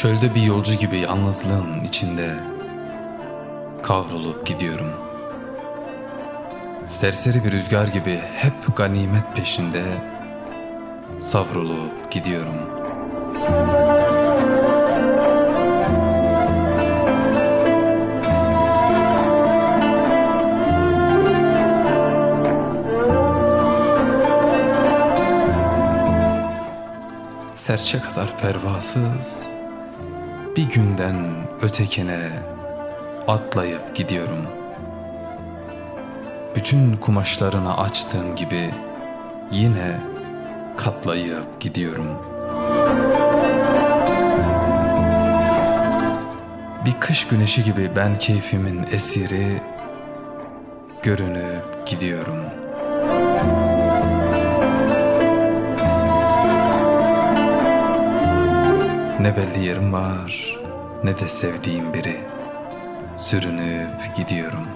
Çölde bir yolcu gibi yalnızlığın içinde kavrulup gidiyorum. Serseri bir rüzgar gibi hep ganimet peşinde savrulup gidiyorum. Serçe kadar pervasız bir günden ötekine atlayıp gidiyorum. Bütün kumaşlarını açtığım gibi yine katlayıp gidiyorum. Bir kış güneşi gibi ben keyfimin esiri görünüp gidiyorum. Ne belli yerim var ne de sevdiğim biri. Sürünüp gidiyorum.